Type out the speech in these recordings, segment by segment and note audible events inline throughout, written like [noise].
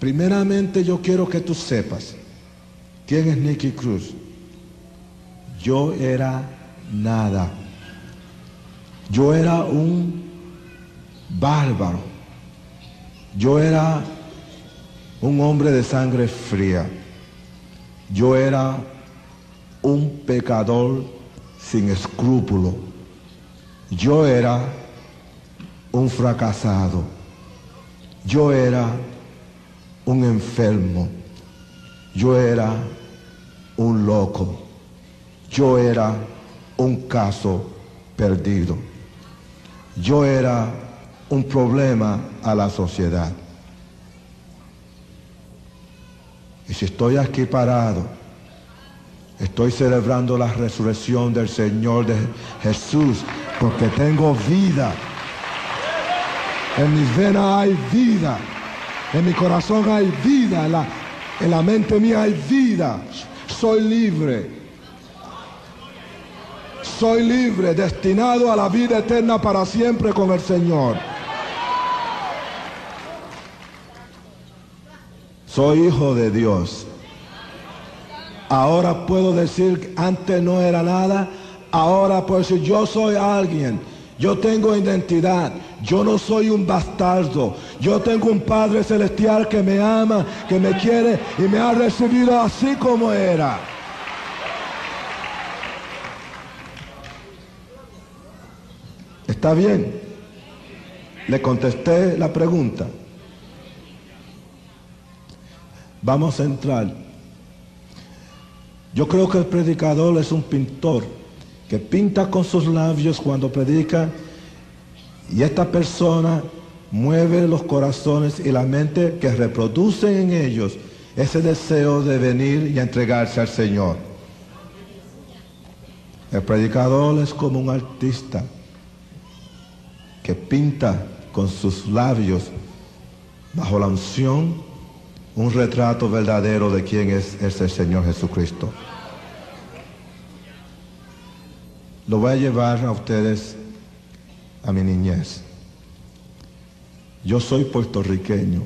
Primeramente yo quiero que tú sepas quién es Nicky Cruz. Yo era nada. Yo era un bárbaro. Yo era un hombre de sangre fría. Yo era un pecador sin escrúpulo. Yo era un fracasado. Yo era un enfermo. Yo era un loco. Yo era un caso perdido. Yo era un problema a la sociedad. Y si estoy aquí parado, estoy celebrando la resurrección del Señor de Jesús, porque tengo vida. En mis venas hay vida. En mi corazón hay vida. En la, en la mente mía hay vida. Soy libre. Soy libre, destinado a la vida eterna para siempre con el Señor. Soy hijo de Dios. Ahora puedo decir antes no era nada. Ahora puedo decir yo soy alguien. Yo tengo identidad. Yo no soy un bastardo. Yo tengo un Padre Celestial que me ama, que me quiere y me ha recibido así como era. ¿Está bien? Le contesté la pregunta. Vamos a entrar. Yo creo que el predicador es un pintor que pinta con sus labios cuando predica y esta persona mueve los corazones y la mente que reproducen en ellos ese deseo de venir y entregarse al Señor. El predicador es como un artista que pinta con sus labios bajo la unción un retrato verdadero de quién es, es Señor Jesucristo. Lo voy a llevar a ustedes a mi niñez. Yo soy puertorriqueño.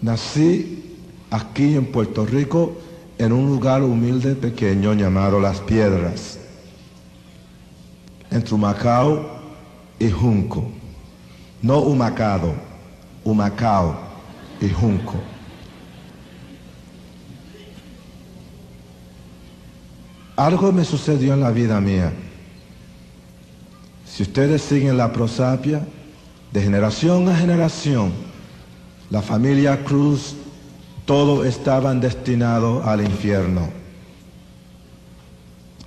Nací aquí en Puerto Rico en un lugar humilde pequeño llamado Las Piedras, entre Humacao y Junco. No Humacado, Humacao y Junco. Algo me sucedió en la vida mía. Si ustedes siguen la prosapia, de generación a generación, la familia Cruz, todos estaban destinados al infierno.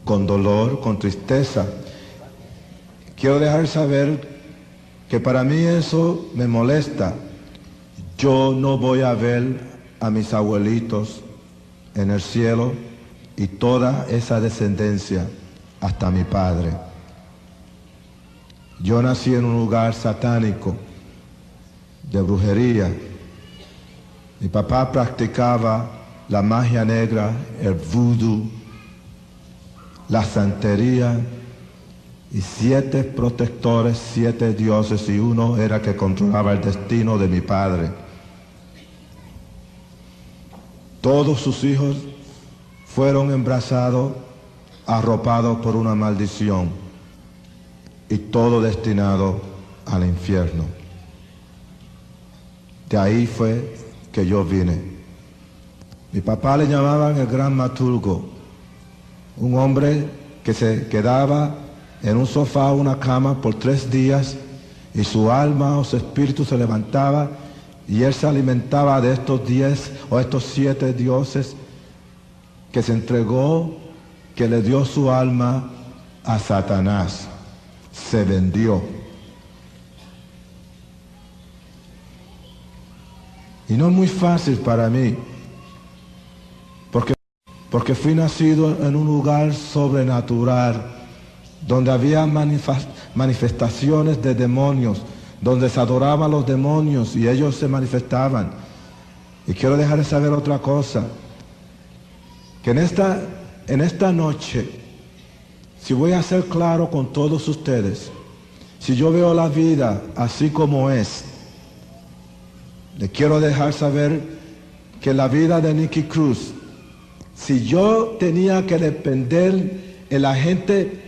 Con dolor, con tristeza. Quiero dejar saber que para mí eso me molesta. Yo no voy a ver a mis abuelitos en el cielo y toda esa descendencia hasta mi padre. Yo nací en un lugar satánico de brujería. Mi papá practicaba la magia negra, el vudú, la santería y siete protectores, siete dioses y uno era que controlaba el destino de mi padre. Todos sus hijos fueron embrazados, arropados por una maldición y todo destinado al infierno. De ahí fue que yo vine. Mi papá le llamaban el gran maturgo, un hombre que se quedaba en un sofá o una cama por tres días y su alma o su espíritu se levantaba y él se alimentaba de estos diez o estos siete dioses que se entregó, que le dio su alma a Satanás. Se vendió. Y no es muy fácil para mí, porque, porque fui nacido en un lugar sobrenatural, donde había manifestaciones de demonios, donde se adoraban los demonios y ellos se manifestaban. Y quiero dejarles saber otra cosa que en esta, en esta noche, si voy a ser claro con todos ustedes, si yo veo la vida así como es, le quiero dejar saber que la vida de Nicky Cruz, si yo tenía que depender en la gente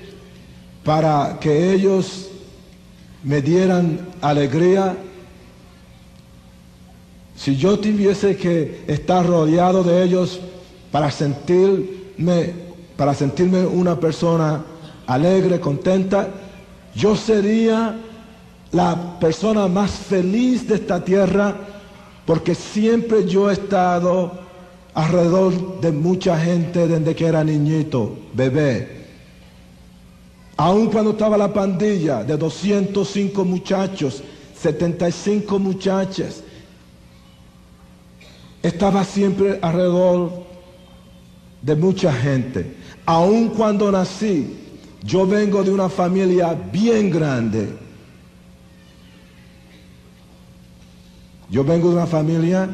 para que ellos me dieran alegría, si yo tuviese que estar rodeado de ellos para sentirme, para sentirme una persona alegre, contenta, yo sería la persona más feliz de esta tierra porque siempre yo he estado alrededor de mucha gente desde que era niñito, bebé. Aun cuando estaba la pandilla de 205 muchachos, 75 muchachas, estaba siempre alrededor de mucha gente. Aun cuando nací, yo vengo de una familia bien grande. Yo vengo de una familia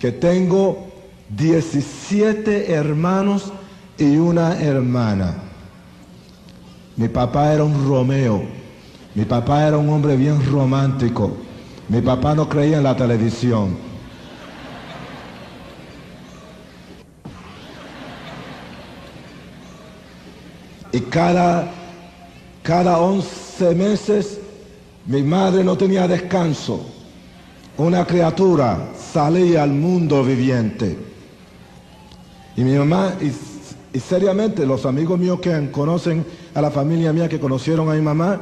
que tengo 17 hermanos y una hermana. Mi papá era un Romeo. Mi papá era un hombre bien romántico. Mi papá no creía en la televisión. Y cada, cada 11 meses mi madre no tenía descanso. Una criatura salía al mundo viviente. Y mi mamá, y, seriamente los amigos míos que conocen a la familia mía, que conocieron a mi mamá,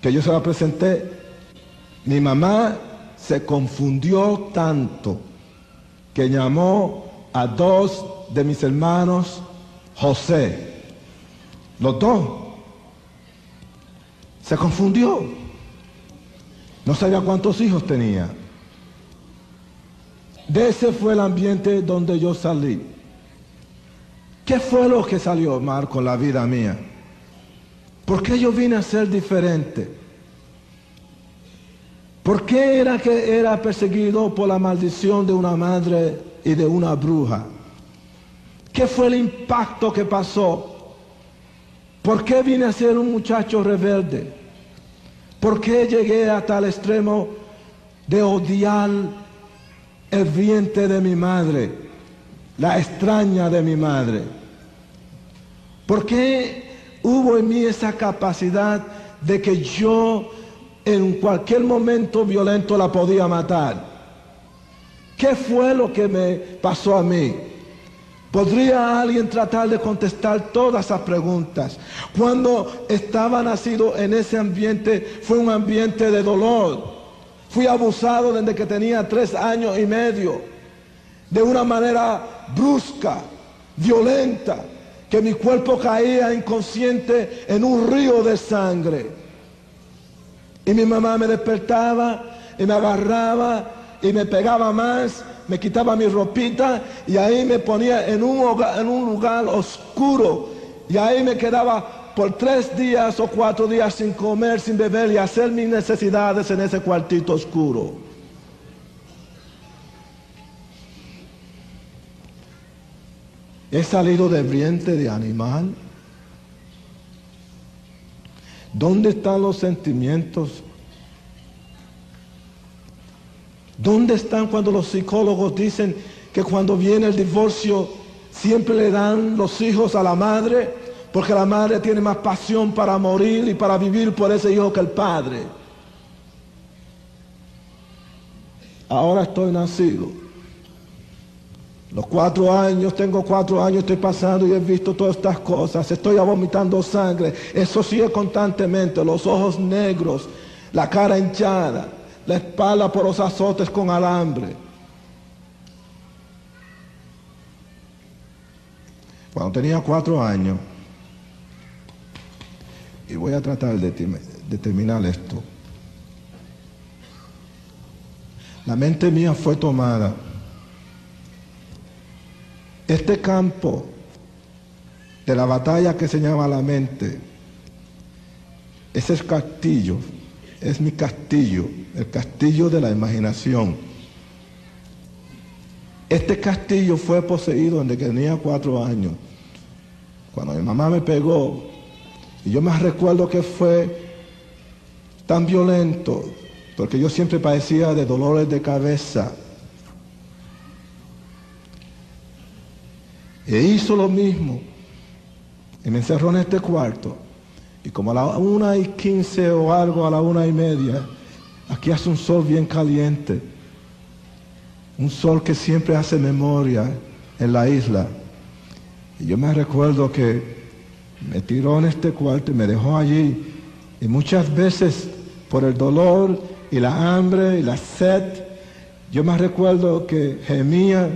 que yo se la presenté, mi mamá se confundió tanto que llamó a dos de mis hermanos José. Los dos. Se confundió. No sabía cuántos hijos tenía. De ese fue el ambiente donde yo salí. ¿Qué fue lo que salió mal con la vida mía? ¿Por qué yo vine a ser diferente? ¿Por qué era que era perseguido por la maldición de una madre y de una bruja? ¿Qué fue el impacto que pasó? ¿Por qué vine a ser un muchacho rebelde? ¿Por qué llegué hasta el extremo de odiar el vientre de mi madre, la extraña de mi madre? ¿Por qué hubo en mí esa capacidad de que yo en cualquier momento violento la podía matar? ¿Qué fue lo que me pasó a mí? ¿Podría alguien tratar de contestar todas esas preguntas? Cuando estaba nacido en ese ambiente fue un ambiente de dolor. Fui abusado desde que tenía tres años y medio, de una manera brusca, violenta, que mi cuerpo caía inconsciente en un río de sangre. Y mi mamá me despertaba y me agarraba y me pegaba más me quitaba mi ropita y ahí me ponía en un, en un lugar oscuro y ahí me quedaba por tres días o cuatro días sin comer, sin beber y hacer mis necesidades en ese cuartito oscuro. He salido de vientre de animal. ¿Dónde están los sentimientos ¿Dónde están cuando los psicólogos dicen que cuando viene el divorcio siempre le dan los hijos a la madre? Porque la madre tiene más pasión para morir y para vivir por ese hijo que el padre. Ahora estoy nacido. Los cuatro años, tengo cuatro años, estoy pasando y he visto todas estas cosas. Estoy vomitando sangre. Eso sigue constantemente. Los ojos negros, la cara hinchada la espalda por los azotes con alambre. Cuando tenía cuatro años, y voy a tratar de, de terminar esto, la mente mía fue tomada. Este campo de la batalla que se llama la mente, ese es castillo, es mi castillo, el castillo de la imaginación. Este castillo fue poseído desde que tenía cuatro años. Cuando mi mamá me pegó, y yo me recuerdo que fue tan violento porque yo siempre padecía de dolores de cabeza. E hizo lo mismo. Y me encerró en este cuarto. Y como a la una y quince o algo, a la una y media, aquí hace un sol bien caliente. Un sol que siempre hace memoria en la isla. Y yo me recuerdo que me tiró en este cuarto y me dejó allí. Y muchas veces por el dolor y la hambre y la sed, yo me recuerdo que gemía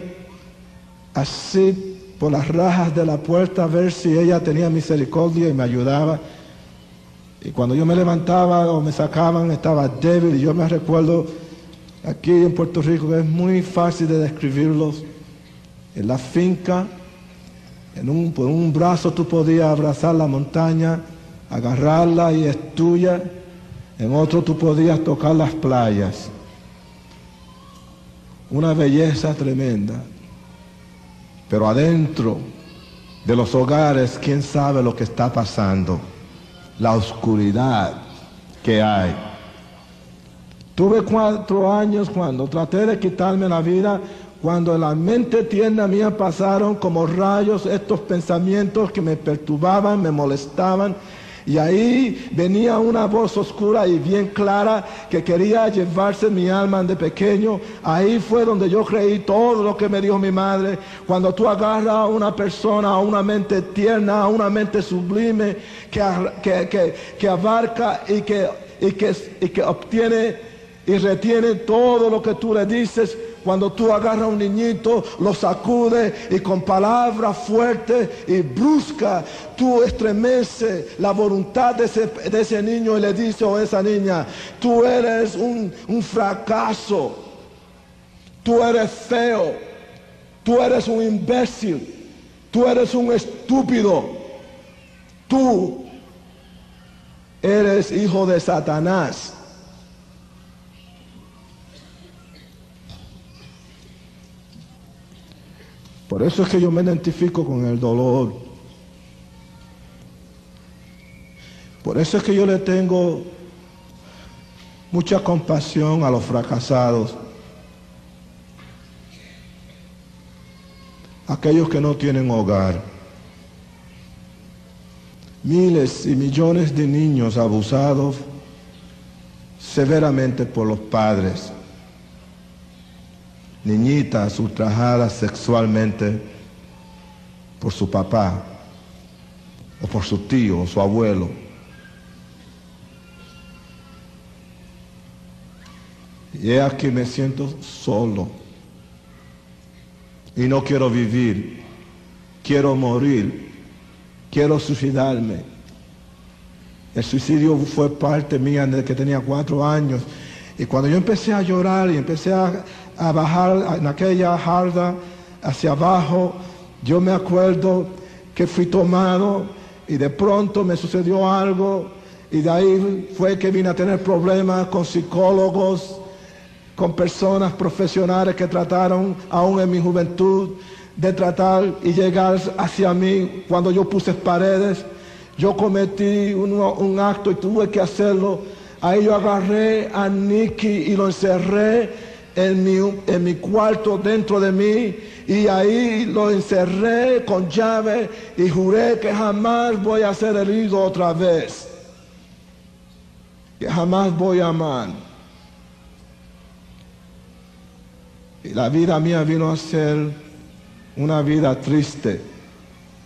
así por las rajas de la puerta a ver si ella tenía misericordia y me ayudaba. Y cuando yo me levantaba o me sacaban estaba débil y yo me recuerdo aquí en Puerto Rico es muy fácil de describirlos. En la finca, en un, por un brazo tú podías abrazar la montaña, agarrarla y es tuya. En otro tú podías tocar las playas. Una belleza tremenda. Pero adentro de los hogares, ¿quién sabe lo que está pasando? La oscuridad que hay. Tuve cuatro años cuando traté de quitarme la vida, cuando en la mente tierna mía pasaron como rayos estos pensamientos que me perturbaban, me molestaban y ahí venía una voz oscura y bien clara que quería llevarse mi alma de pequeño. Ahí fue donde yo creí todo lo que me dijo mi madre. Cuando tú agarras a una persona, a una mente tierna, a una mente sublime que, que, abarca que, y que, y que obtiene y retiene todo lo que tú le dices, cuando tú agarras a un niñito, lo sacudes y con palabras fuertes y bruscas, tú estremeces la voluntad de ese, niño y le dices a esa niña, tú eres un, un fracaso, tú eres feo, tú eres un imbécil, tú eres un estúpido, tú eres hijo de Satanás. Por eso es que yo me identifico con el dolor. Por eso es que yo le tengo mucha compasión a los fracasados. Aquellos que no tienen hogar. Miles y millones de niños abusados severamente por los padres niñitas ultrajadas sexualmente por su papá o por su tío o su abuelo. Y es aquí me siento solo y no quiero vivir, quiero morir, quiero suicidarme. El suicidio fue parte mía desde que tenía cuatro años. Y cuando yo empecé a llorar y empecé a, a bajar en aquella jarda hacia abajo. Yo me acuerdo que fui tomado y de pronto me sucedió algo y de ahí fue que vine a tener problemas con psicólogos, con personas profesionales que trataron aún en mi juventud de tratar y llegar hacia mí cuando yo puse paredes. Yo cometí un, acto y tuve que hacerlo. Ahí yo agarré a Nicky y lo encerré en mi, en mi cuarto dentro de mí y ahí lo encerré con llave y juré que jamás voy a ser herido otra vez. Que jamás voy a amar. Y la vida mía vino a ser una vida triste.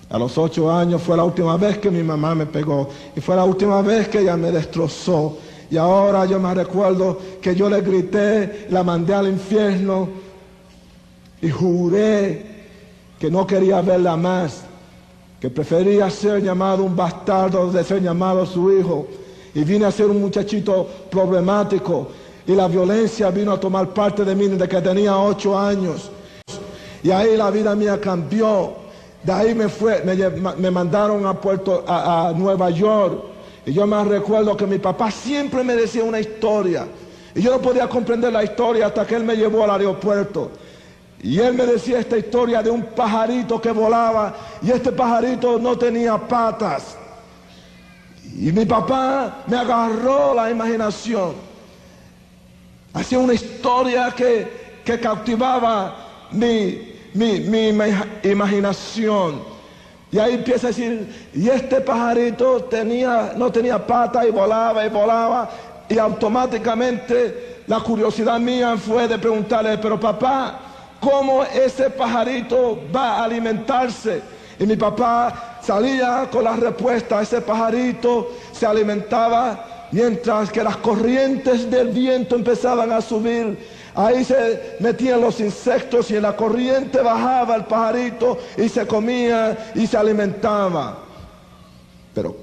A los ocho años fue la última vez que mi mamá me pegó y fue la última vez que ella me destrozó y ahora yo me recuerdo que yo le grité, la mandé al infierno y juré que no quería verla más, que prefería ser llamado un bastardo de ser llamado su hijo. Y vine a ser un muchachito problemático y la violencia vino a tomar parte de mí desde que tenía ocho años. Y ahí la vida mía cambió. De ahí me fue, me, mandaron a Puerto, a Nueva York y yo me recuerdo que mi papá siempre me decía una historia. Y yo no podía comprender la historia hasta que él me llevó al aeropuerto. Y él me decía esta historia de un pajarito que volaba y este pajarito no tenía patas. Y mi papá me agarró la imaginación. Hacía una historia que, que cautivaba mi, mi, mi imaginación. Y ahí empieza a decir, y este pajarito tenía, no tenía pata y volaba y volaba. Y automáticamente la curiosidad mía fue de preguntarle, pero papá, ¿cómo ese pajarito va a alimentarse? Y mi papá salía con la respuesta, ese pajarito se alimentaba mientras que las corrientes del viento empezaban a subir Ahí se metían los insectos y en la corriente bajaba el pajarito y se comía y se alimentaba. Pero,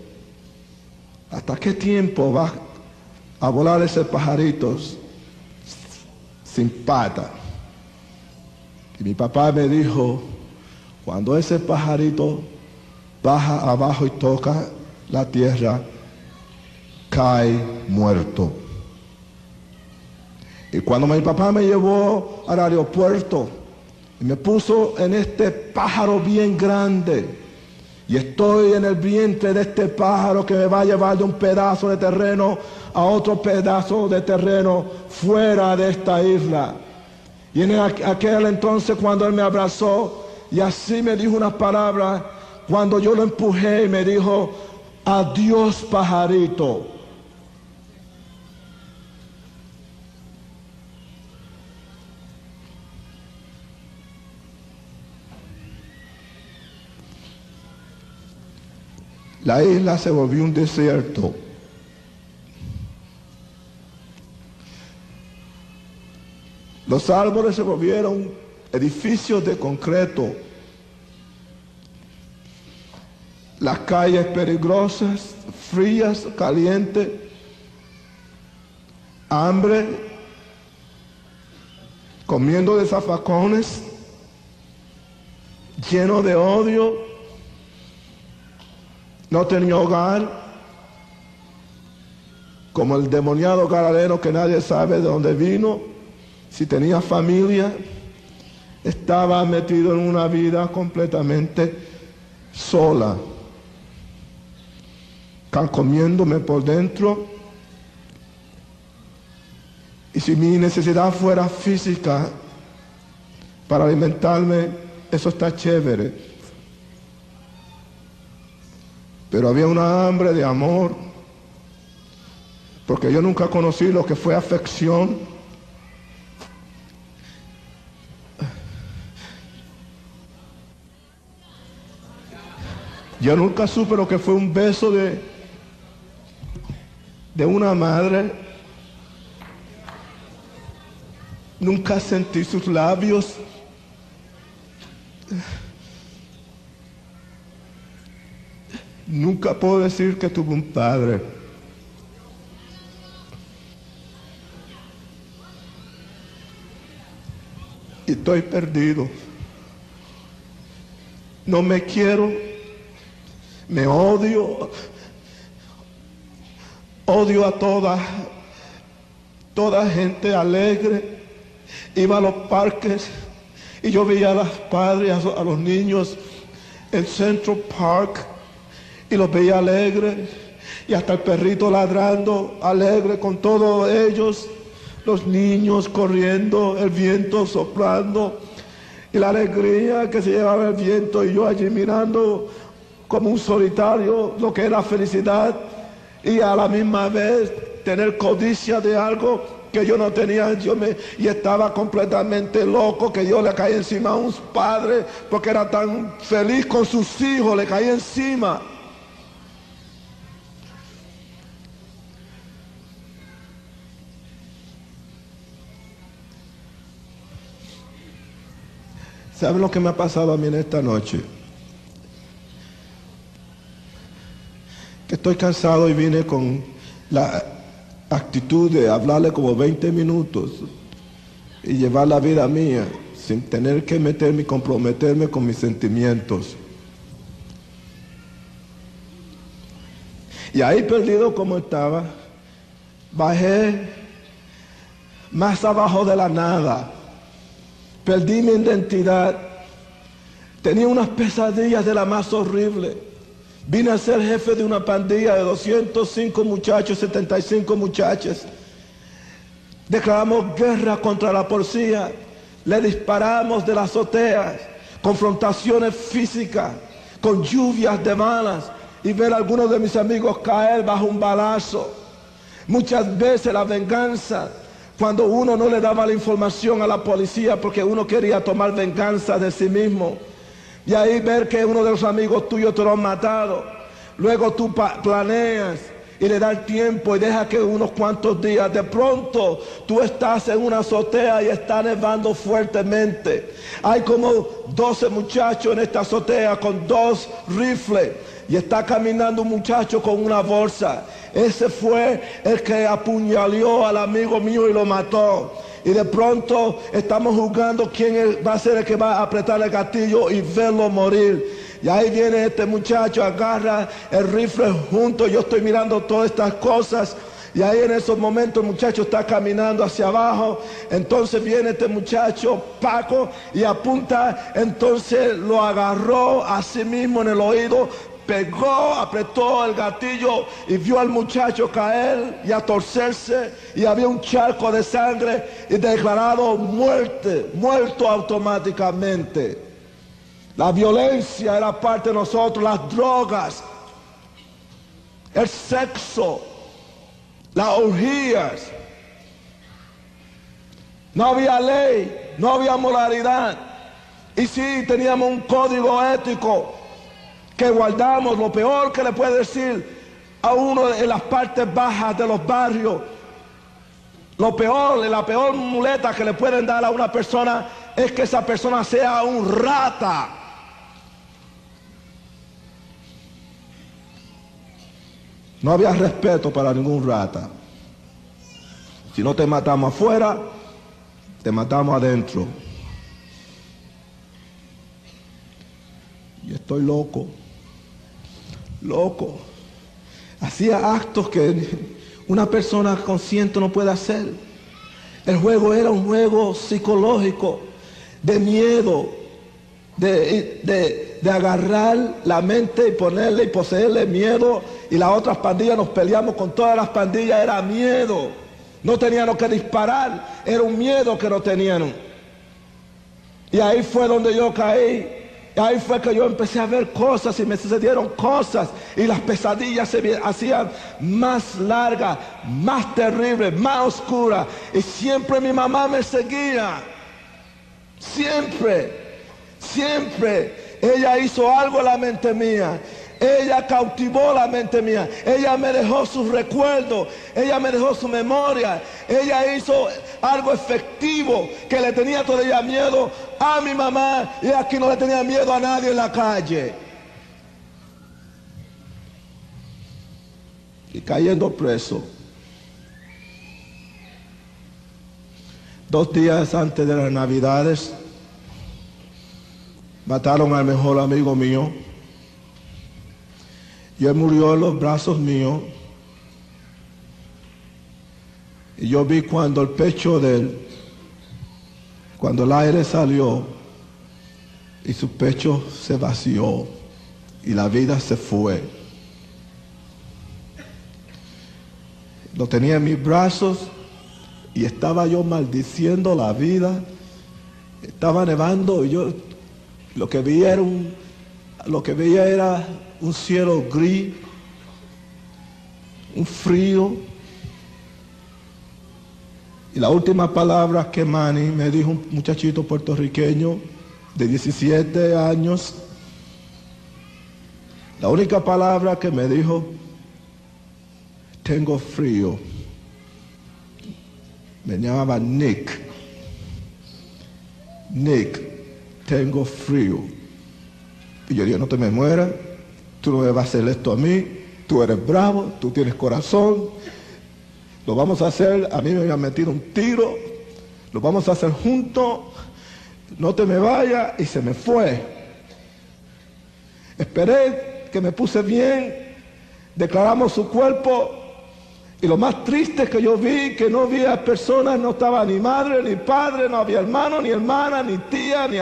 ¿hasta qué tiempo va a volar ese pajarito sin pata? Y mi papá me dijo, cuando ese pajarito baja abajo y toca la tierra, cae muerto. Y cuando mi papá me llevó al aeropuerto y me puso en este pájaro bien grande, y estoy en el vientre de este pájaro que me va a llevar de un pedazo de terreno a otro pedazo de terreno fuera de esta isla. Y en aquel entonces cuando él me abrazó y así me dijo unas palabras, cuando yo lo empujé y me dijo, adiós pajarito. La isla se volvió un desierto. Los árboles se volvieron edificios de concreto. Las calles peligrosas, frías, calientes, hambre, comiendo de zafacones, lleno de odio, no tenía hogar, como el demoniado galareno que nadie sabe de dónde vino, si tenía familia, estaba metido en una vida completamente sola, comiéndome por dentro. Y si mi necesidad fuera física para alimentarme, eso está chévere. Pero había una hambre de amor, porque yo nunca conocí lo que fue afección. Yo nunca supe lo que fue un beso de, de una madre. Nunca sentí sus labios. Nunca puedo decir que tuve un padre. Y estoy perdido. No me quiero. Me odio. Odio a toda, toda gente alegre. Iba a los parques y yo veía a los padres, a los niños en Central Park y los veía alegres y hasta el perrito ladrando alegre con todos ellos, los niños corriendo, el viento soplando y la alegría que se llevaba el viento y yo allí mirando como un solitario lo que era felicidad y a la misma vez tener codicia de algo que yo no tenía, yo me, y estaba completamente loco, que yo le caí encima a un padre porque era tan feliz con sus hijos, le caí encima. ¿Saben lo que me ha pasado a mí en esta noche? Que estoy cansado y vine con la actitud de hablarle como 20 minutos y llevar la vida mía sin tener que meterme y comprometerme con mis sentimientos. Y ahí perdido como estaba, bajé más abajo de la nada Perdí mi identidad. Tenía unas pesadillas de la más horrible. Vine a ser jefe de una pandilla de 205 muchachos, 75 muchachas. Declaramos guerra contra la policía. Le disparamos de las azoteas. Confrontaciones físicas. Con lluvias de malas. Y ver a algunos de mis amigos caer bajo un balazo. Muchas veces la venganza. Cuando uno no le daba la información a la policía porque uno quería tomar venganza de sí mismo. Y ahí ver que uno de los amigos tuyos te lo han matado. Luego tú planeas y le das tiempo y deja que unos cuantos días, de pronto tú estás en una azotea y está nevando fuertemente. Hay como 12 muchachos en esta azotea con dos rifles y está caminando un muchacho con una bolsa. Ese fue el que apuñaló al amigo mío y lo mató. Y de pronto estamos jugando quién va a ser el que va a apretar el gatillo y verlo morir. Y ahí viene este muchacho, agarra el rifle junto, yo estoy mirando todas estas cosas. Y ahí en esos momentos el muchacho está caminando hacia abajo. Entonces viene este muchacho, Paco, y apunta. Entonces lo agarró a sí mismo en el oído, pegó, apretó el gatillo y vio al muchacho caer y a torcerse. Y había un charco de sangre y declarado muerte, muerto automáticamente. La violencia era parte de nosotros, las drogas, el sexo, las orgías. No había ley, no había moralidad. Y sí teníamos un código ético que guardamos. Lo peor que le puede decir a uno en las partes bajas de los barrios, lo peor, la peor muleta que le pueden dar a una persona es que esa persona sea un rata. No había respeto para ningún rata. Si no te matamos afuera, te matamos adentro. Y estoy loco, loco. Hacía actos que una persona consciente no puede hacer. El juego era un juego psicológico, de miedo, de, agarrar la mente y ponerle y poseerle miedo. Y las otras pandillas nos peleamos con todas las pandillas, era miedo. No teníamos que disparar, era un miedo que no tenían. Y ahí fue donde yo caí. Ahí fue que yo empecé a ver cosas y me sucedieron cosas. Y las pesadillas se hacían más largas, más terribles, más oscuras. Y siempre mi mamá me seguía. Siempre. Siempre ella hizo algo en la mente mía. Ella cautivó la mente mía. Ella me dejó sus recuerdos. Ella me dejó su memoria. Ella hizo algo efectivo que le tenía todavía miedo a mi mamá y aquí no le tenía miedo a nadie en la calle. Y cayendo preso. Dos días antes de las navidades Mataron al mejor amigo mío. Y él murió en los brazos míos. Y yo vi cuando el pecho de él, cuando el aire salió y su pecho se vació y la vida se fue. Lo tenía en mis brazos y estaba yo maldiciendo la vida. Estaba nevando y yo lo que veía era un, lo que veía era un cielo gris, un frío. Y la última palabra que Manny me dijo un muchachito puertorriqueño de 17 años, la única palabra que me dijo, tengo frío. Me llamaba Nick. Nick tengo frío. Y yo digo, no te me mueras, tú no me vas a hacer esto a mí, tú eres bravo, tú tienes corazón, lo vamos a hacer, a mí me habían metido un tiro, lo vamos a hacer juntos, no te me vayas, y se me fue. Esperé que me puse bien, declaramos su cuerpo, y lo más triste que yo vi que no había personas, no estaba ni madre, ni padre, no había hermano, ni hermana, ni tía, ni,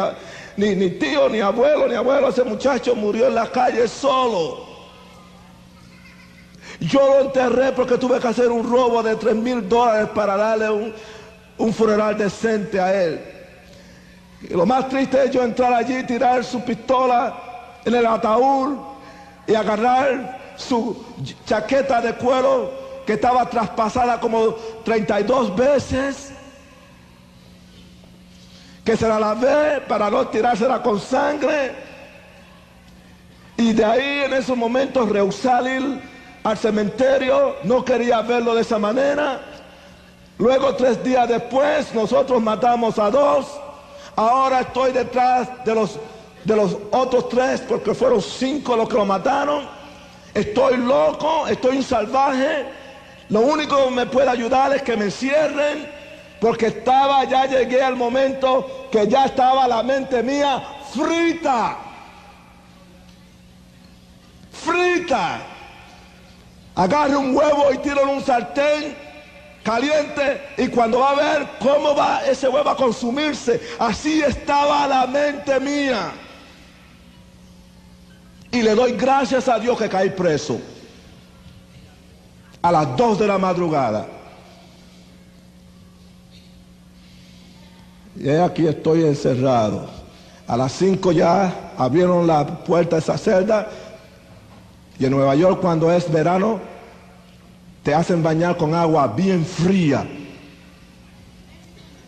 ni, tío, ni abuelo, ni abuelo. Ese muchacho murió en la calle solo. Yo lo enterré porque tuve que hacer un robo de 3 mil dólares para darle un, un funeral decente a él. Lo más triste es yo entrar allí, tirar su pistola en el ataúd y agarrar su chaqueta de cuero que estaba traspasada como 32 veces, que se la lavé para no tirársela con sangre. Y de ahí en esos momentos rehusar ir al cementerio, no quería verlo de esa manera. Luego tres días después nosotros matamos a dos. Ahora estoy detrás de los, de los otros tres porque fueron cinco los que lo mataron. Estoy loco, estoy un salvaje. Lo único que me puede ayudar es que me cierren porque estaba, ya llegué al momento que ya estaba la mente mía frita. Frita. Agarre un huevo y tiro en un sartén caliente y cuando va a ver cómo va ese huevo a consumirse, así estaba la mente mía. Y le doy gracias a Dios que caí preso a las 2 de la madrugada. Y aquí estoy encerrado. A las 5 ya abrieron la puerta de esa celda. Y en Nueva York cuando es verano te hacen bañar con agua bien fría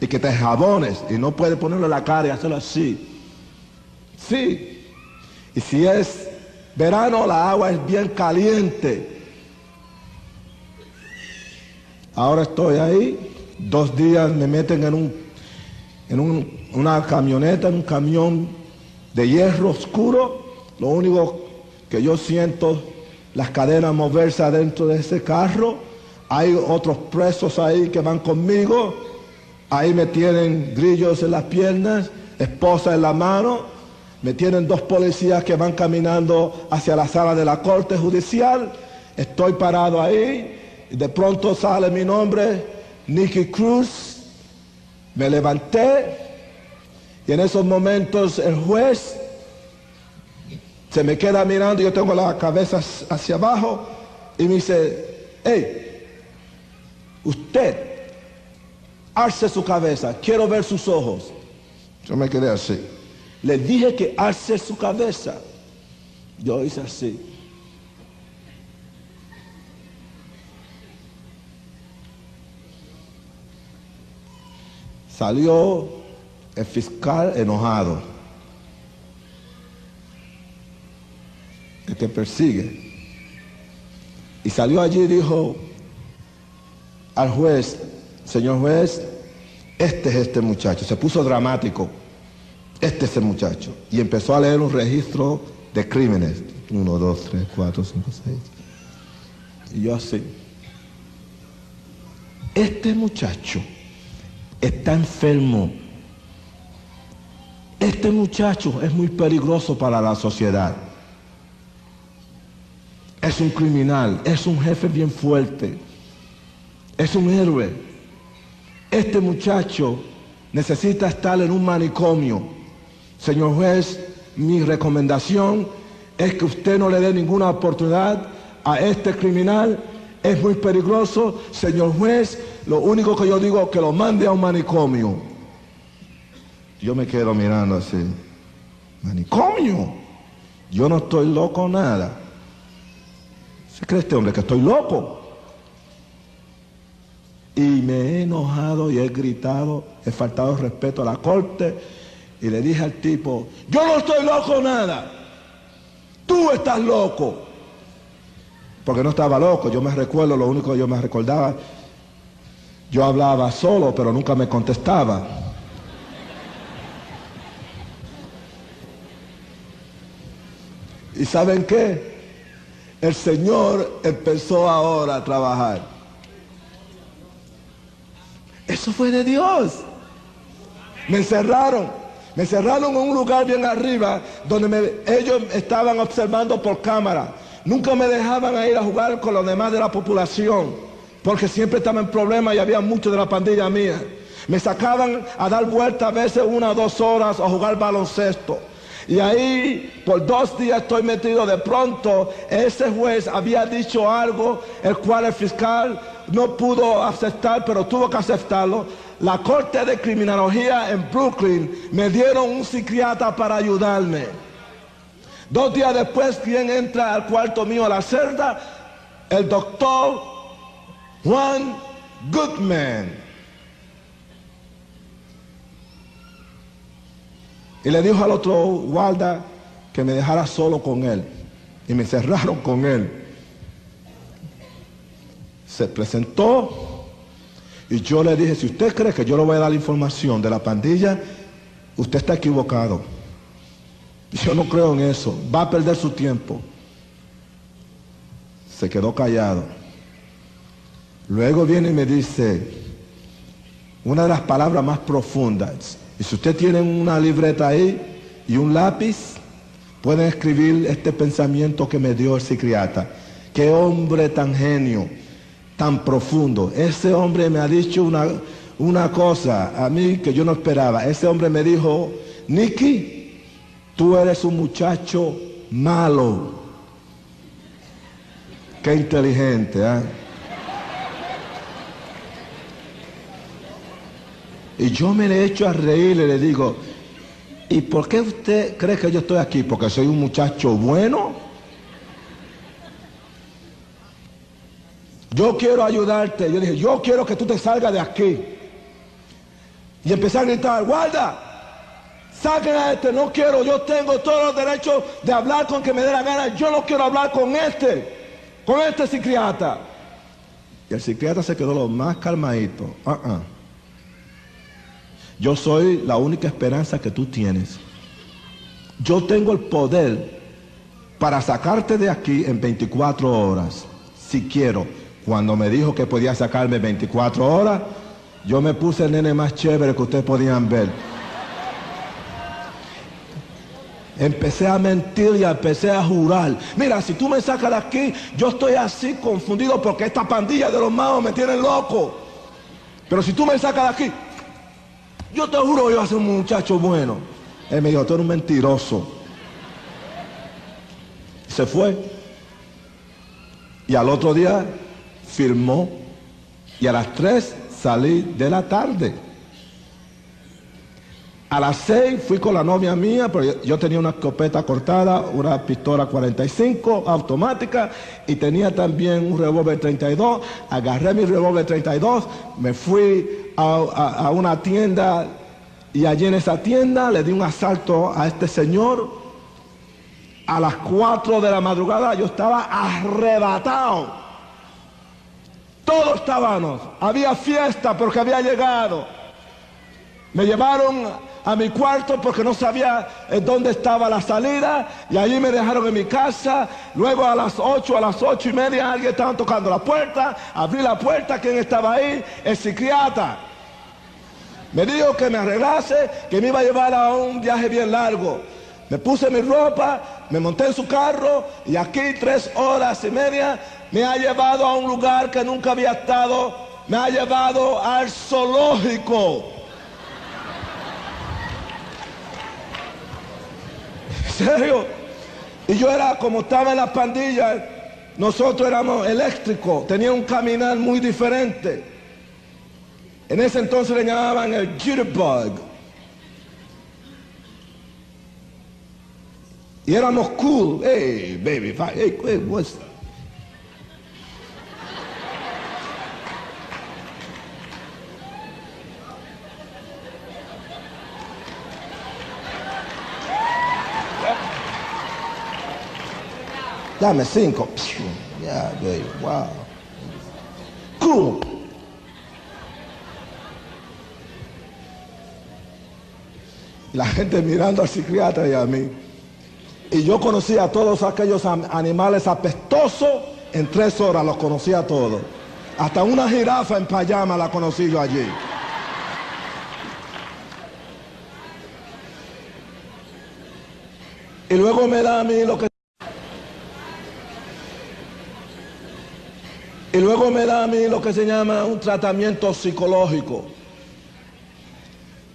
y que te jabones y no puedes ponerlo en la cara y hacerlo así. Sí. Y si es verano, la agua es bien caliente. Ahora estoy ahí, dos días me meten en, un, en una camioneta, en un camión de hierro oscuro. Lo único que yo siento las cadenas moverse adentro de ese carro. Hay otros presos ahí que van conmigo. Ahí me tienen grillos en las piernas, esposa en la mano. Me tienen dos policías que van caminando hacia la sala de la corte judicial. Estoy parado ahí. Y de pronto sale mi nombre, Nicky Cruz. Me levanté. Y en esos momentos el juez se me queda mirando, yo tengo la cabeza hacia abajo y me dice, hey, usted, alce su cabeza, quiero ver sus ojos. Yo me quedé así. Le dije que alce su cabeza. Yo hice así. Salió el fiscal enojado. que persigue. Y salió allí y dijo al juez, señor juez, este es este muchacho. Se puso dramático. Este es el muchacho. Y empezó a leer un registro de crímenes. Uno, dos, tres, cuatro, cinco, seis. Y yo así. Este muchacho está enfermo. Este muchacho es muy peligroso para la sociedad es un criminal, es un jefe bien fuerte, es un héroe. Este muchacho necesita estar en un manicomio. Señor juez, mi recomendación es que usted no le dé ninguna oportunidad a este criminal. Es muy peligroso. Señor juez, lo único que yo digo es que lo mande a un manicomio. Yo me quedo mirando así. Manicomio. Yo no estoy loco nada. ¿Se cree este hombre que estoy loco? Y me he enojado y he gritado, he faltado respeto a la corte y le dije al tipo, yo no estoy loco nada, tú estás loco. Porque no estaba loco, yo me recuerdo, lo único que yo me recordaba, yo hablaba solo, pero nunca me contestaba. ¿Y saben qué? el Señor empezó ahora a trabajar. Eso fue de Dios. Me encerraron. Me encerraron en un lugar bien arriba donde ellos estaban observando por cámara. Nunca me dejaban ir a jugar con los demás de la población porque siempre estaba en problemas y había mucho de la pandilla mía. Me sacaban a dar vueltas a veces una o dos horas a jugar baloncesto. Y ahí por dos días estoy metido. De pronto ese juez había dicho algo, el cual el fiscal no pudo aceptar, pero tuvo que aceptarlo. La corte de criminología en Brooklyn me dieron un psiquiatra para ayudarme. Dos días después, quien entra al cuarto mío a la celda? El doctor Juan Goodman. Y le dijo al otro guarda que me dejara solo con él. Y me cerraron con él. Se presentó y yo le dije, si usted cree que yo le voy a dar la información de la pandilla, usted está equivocado. Yo no creo en eso. Va a perder su tiempo. Se quedó callado. Luego viene y me dice una de las palabras más profundas. Y si usted tiene una libreta ahí y un lápiz, pueden escribir este pensamiento que me dio el psiquiatra. Qué hombre tan genio, tan profundo. Ese hombre me ha dicho una, una cosa a mí que yo no esperaba. Ese hombre me dijo, Nicky, tú eres un muchacho malo. Qué inteligente, ¿eh? Y yo me le echo a reír y le digo, ¿y por qué usted cree que yo estoy aquí? ¿Porque soy un muchacho bueno? Yo quiero ayudarte. Yo dije, yo quiero que tú te salgas de aquí. Y empecé a gritar, guarda, saquen a este, no quiero, yo tengo todos los derechos de hablar con que me dé la gana, yo no quiero hablar con este, con este psiquiatra. Y el psiquiatra se quedó lo más calmadito. Uh. Yo soy la única esperanza que tú tienes. Yo tengo el poder para sacarte de aquí en 24 horas, si quiero. Cuando me dijo que podía sacarme 24 horas, yo me puse el nene más chévere que ustedes podían ver. Empecé a mentir y empecé a jurar. Mira, si tú me sacas de aquí, yo estoy así confundido porque esta pandilla de los magos me tiene loco. Pero si tú me sacas de aquí, yo te juro yo voy a ser un muchacho bueno. Él me dijo, tú eres un mentiroso. Se fue. Y al otro día firmó. Y a las 3 salí de la tarde. A las 6 fui con la novia mía, pero yo, tenía una escopeta cortada, una pistola 45 automática y tenía también un revólver 32. Agarré mi revólver 32, me fui a una tienda y allí en esa tienda le di un asalto a este señor. A las 4 de la madrugada yo estaba arrebatado. Todos estábamos. Había fiesta porque había llegado. Me llevaron a mi cuarto porque no sabía dónde estaba la salida y allí me dejaron en mi casa. Luego a las 8, a las ocho y media alguien estaba tocando la puerta. Abrí la puerta, ¿quién estaba ahí? El psiquiatra. Me dijo que me arreglase, que me iba a llevar a un viaje bien largo. Me puse mi ropa, me monté en su carro y aquí tres horas y media me ha llevado a un lugar que nunca había estado. Me ha llevado al zoológico. [laughs] serio? Y yo era como estaba en la pandilla, nosotros éramos eléctricos, tenía un caminar muy diferente. En ese entonces le llamaban el jitterbug. Y éramos cool. Hey, baby, hey, what's Dame cinco. Baby, wow. Cool. La gente mirando al psiquiatra y a mí. Y yo conocía a todos aquellos animales apestosos. En tres horas los conocía a todos. Hasta una jirafa en payama la conocí yo allí. Y luego me da a mí lo que... Y luego me da a mí lo que se llama un tratamiento psicológico.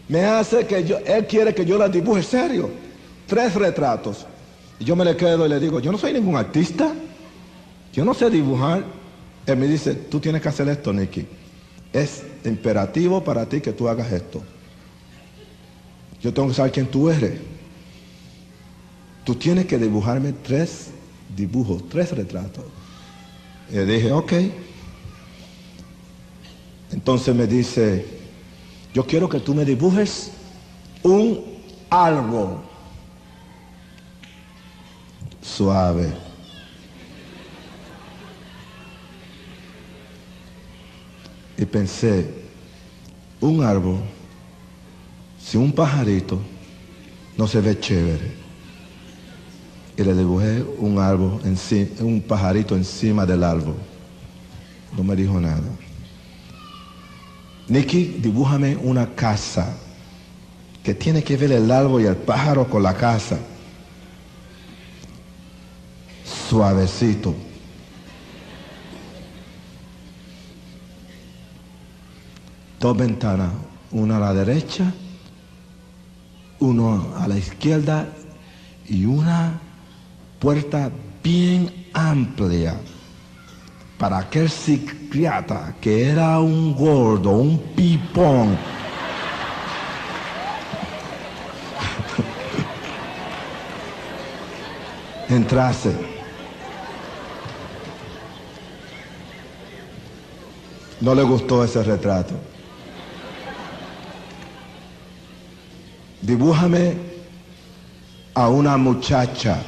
Me hace que yo, él quiere que yo la dibuje serio. tres retratos. Y yo me le quedo y le digo, yo no soy ningún artista, yo no sé dibujar. Él me dice, tú tienes que hacer esto, Nicky. Es imperativo para ti que tú hagas esto. Yo tengo que saber quién tú eres. Tú tienes que dibujarme tres dibujos, tres retratos. Y dije, ok. Entonces me dice, yo quiero que tú me dibujes un árbol suave. Y pensé, un árbol, si un pajarito no se ve chévere. Y le dibujé un árbol, un pajarito encima del árbol. No me dijo nada. Nicky, dibújame una casa que tiene que ver el árbol y el pájaro con la casa. Suavecito. Dos ventanas, una a la derecha, uno a la izquierda y una puerta bien amplia para aquel psiquiatra que era un gordo, un pipón. [laughs] Entrase. No le gustó ese retrato. Dibújame a una muchacha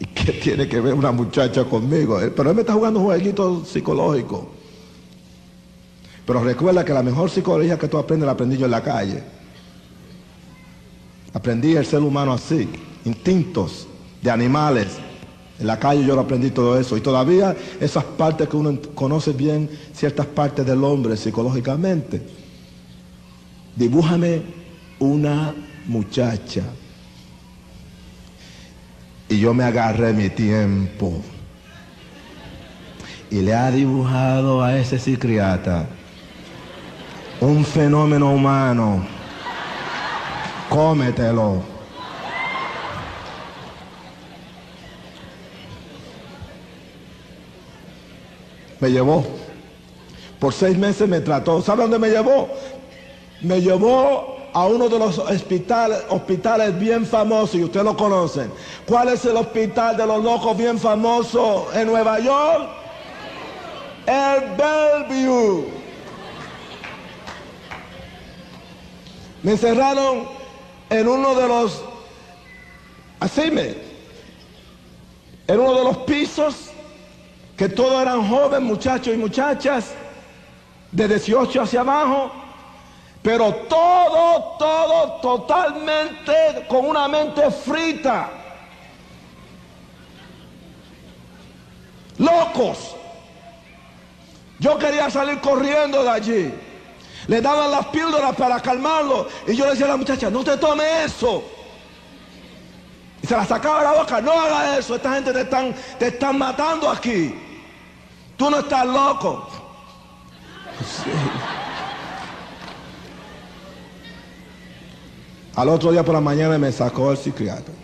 ¿Y qué tiene que ver una muchacha conmigo? Eh, pero él me está jugando un jueguito psicológico. Pero recuerda que la mejor psicología que tú aprendes la aprendí yo en la calle. Aprendí el ser humano así, instintos de animales. En la calle yo lo aprendí todo eso. Y todavía esas partes que uno conoce bien, ciertas partes del hombre psicológicamente. Dibújame una muchacha y yo me agarré mi tiempo. Y le ha dibujado a ese psiquiatra un fenómeno humano. Cómetelo. Me llevó. Por seis meses me trató. ¿Sabe dónde me llevó? Me llevó a uno de los hospitales, bien famosos, y ustedes lo conocen. ¿Cuál es el hospital de los locos bien famoso en Nueva York? El Bellevue. Me encerraron en uno de los, así me, en uno de los pisos, que todos eran jóvenes, muchachos y muchachas, de 18 hacia abajo pero todo, todo totalmente con una mente frita. Locos. Yo quería salir corriendo de allí. Le daban las píldoras para calmarlo. Y yo le decía a la muchacha, no te tome eso. Y se la sacaba de la boca, no haga eso. Esta gente te están, te están matando aquí. Tú no estás loco. [laughs] Sí. Al otro día por la mañana me sacó el psiquiatra.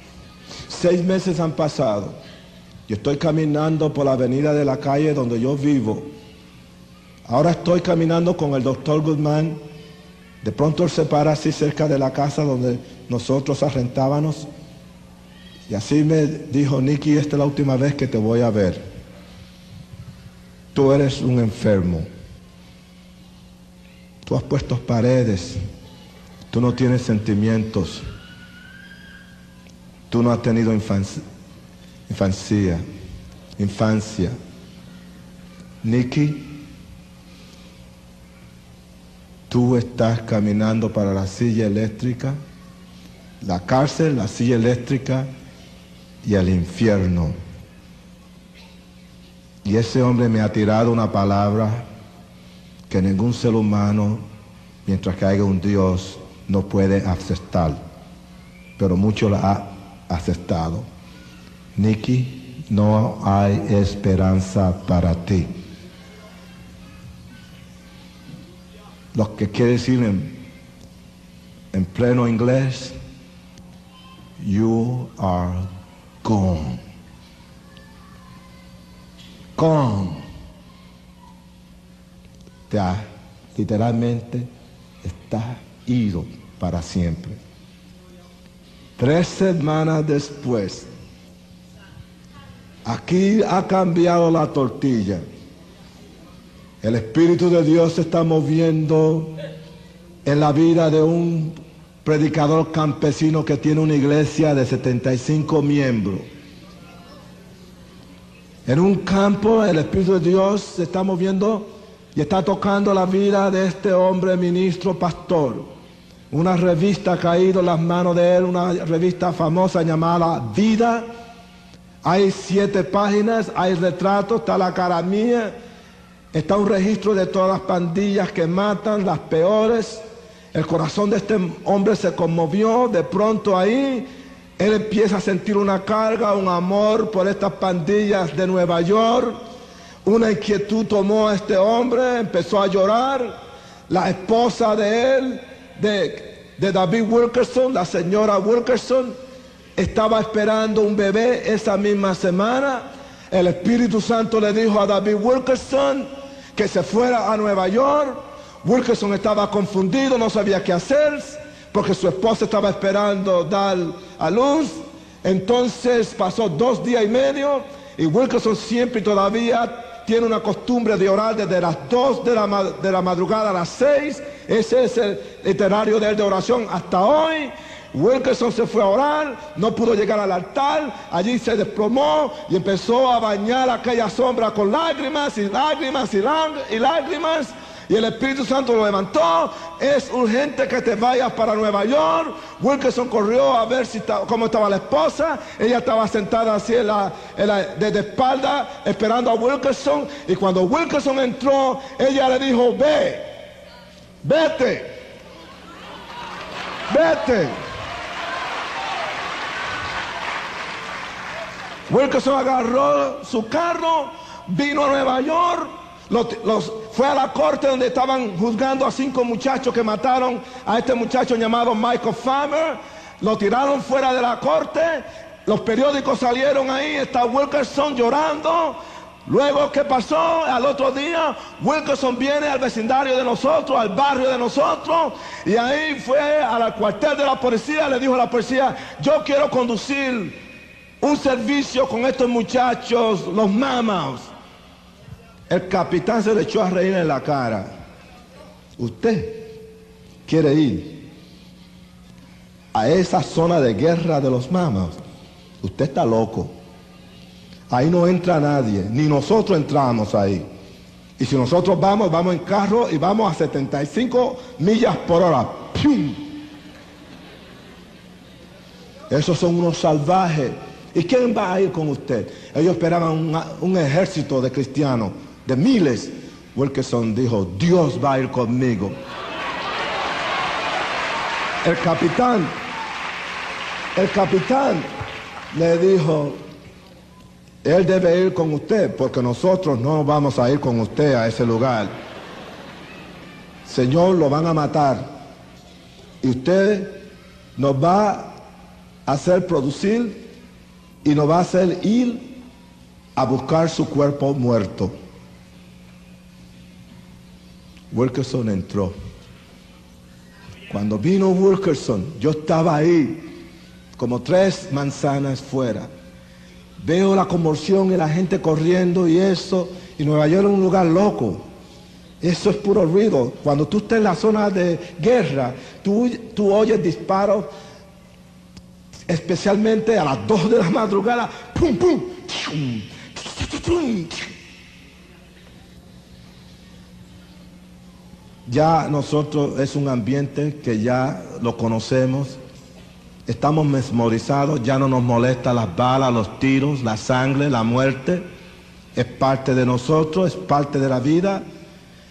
Seis meses han pasado. Yo estoy caminando por la avenida de la calle donde yo vivo. Ahora estoy caminando con el doctor Guzmán. De pronto él se para así cerca de la casa donde nosotros arrentábamos. Y así me dijo, Nicky, esta es la última vez que te voy a ver. Tú eres un enfermo. Tú has puesto paredes Tú no tienes sentimientos. Tú no has tenido infancia. Infancia. infancia. Nicky, tú estás caminando para la silla eléctrica, la cárcel, la silla eléctrica y el infierno. Y ese hombre me ha tirado una palabra que ningún ser humano, mientras que haya un Dios, no puede aceptar, pero mucho la ha aceptado. Nicky, no hay esperanza para ti. Lo que quiere decir en, en pleno inglés, you are gone. Gone. Ha, literalmente está ido para siempre. Tres semanas después, aquí ha cambiado la tortilla. El Espíritu de Dios se está moviendo en la vida de un predicador campesino que tiene una iglesia de 75 miembros. En un campo el Espíritu de Dios se está moviendo y está tocando la vida de este hombre ministro pastor. Una revista ha caído en las manos de él, una revista famosa llamada Vida. Hay siete páginas, hay retratos, está la cara mía, está un registro de todas las pandillas que matan, las peores. El corazón de este hombre se conmovió, de pronto ahí él empieza a sentir una carga, un amor por estas pandillas de Nueva York. Una inquietud tomó a este hombre, empezó a llorar. La esposa de él, de, de David Wilkerson, la señora Wilkerson, estaba esperando un bebé esa misma semana. El Espíritu Santo le dijo a David Wilkerson que se fuera a Nueva York Wilkerson estaba confundido, no sabía qué hacer, porque su esposa estaba esperando dar a luz. Entonces pasó dos días y medio y Wilkerson siempre todavía tiene una costumbre de orar desde las dos de la, de la madrugada a las seis. Ese es el literario de él de oración hasta hoy. Wilkerson se fue a orar, no pudo llegar al altar, allí se desplomó y empezó a bañar aquella sombra con lágrimas y lágrimas y, y lágrimas y el Espíritu Santo lo levantó. Es urgente que te vayas para Nueva York. Wilkerson corrió a ver si cómo estaba la esposa. Ella estaba sentada así en la, de espalda esperando a Wilkerson. Y cuando Wilkerson entró, ella le dijo, ve, vete, vete. Wilkerson agarró su carro, vino a Nueva York fue a la corte donde estaban juzgando a cinco muchachos que mataron a este muchacho llamado Michael Farmer. Lo tiraron fuera de la corte. Los periódicos salieron ahí. Está Wilkerson llorando. Luego, ¿qué pasó? Al otro día, Wilkerson viene al vecindario de nosotros, al barrio de nosotros, y ahí fue al cuartel de la policía, le dijo a la policía, yo quiero conducir un servicio con estos muchachos, los mamas. El capitán se le echó a reír en la cara. Usted quiere ir a esa zona de guerra de los mamas. Usted está loco. Ahí no entra nadie, ni nosotros entramos ahí. Y si nosotros vamos, vamos en carro y vamos a 75 millas por hora. ¡Pum! Esos son unos salvajes. ¿Y quién va a ir con usted? Ellos esperaban un ejército de cristianos de miles, Wilkerson dijo, Dios va a ir conmigo. El capitán, el capitán le dijo, él debe ir con usted porque nosotros no vamos a ir con usted a ese lugar. Señor, lo van a matar. Y usted nos va a hacer producir y nos va a hacer ir a buscar su cuerpo muerto. Wilkerson entró. Cuando vino Wilkerson, yo estaba ahí, como tres manzanas fuera. Veo la conmoción y la gente corriendo y eso, y Nueva York es un lugar loco. Eso es puro ruido. Cuando tú estás en la zona de guerra, tú, tú oyes disparos, especialmente a las dos de la madrugada, pum, pum, Ya nosotros es un ambiente que ya lo conocemos, estamos mesmorizados, ya no nos molesta las balas, los tiros, la sangre, la muerte. Es parte de nosotros, es parte de la vida.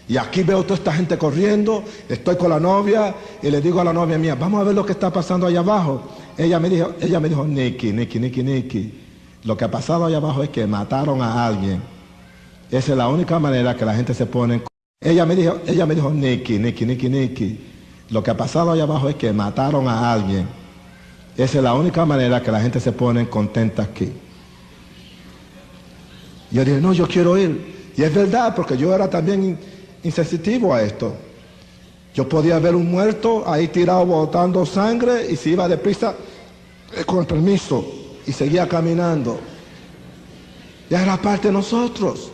Y aquí veo toda esta gente corriendo, estoy con la novia y le digo a la novia mía, vamos a ver lo que está pasando allá abajo. Ella me dijo, ella me dijo, Nicky, Nicky, Nicky, Nicky, lo que ha pasado allá abajo es que mataron a alguien. Esa es la única manera que la gente se pone ella me dijo, ella me dijo, Nicky, Nicky, Nicky, Nicky, lo que ha pasado allá abajo es que mataron a alguien. Esa es la única manera que la gente se pone contenta aquí. Yo dije, no, yo quiero ir. Y es verdad, porque yo era también insensitivo a esto. Yo podía ver un muerto ahí tirado botando sangre y se iba deprisa eh, con el permiso y seguía caminando. Ya era parte de nosotros.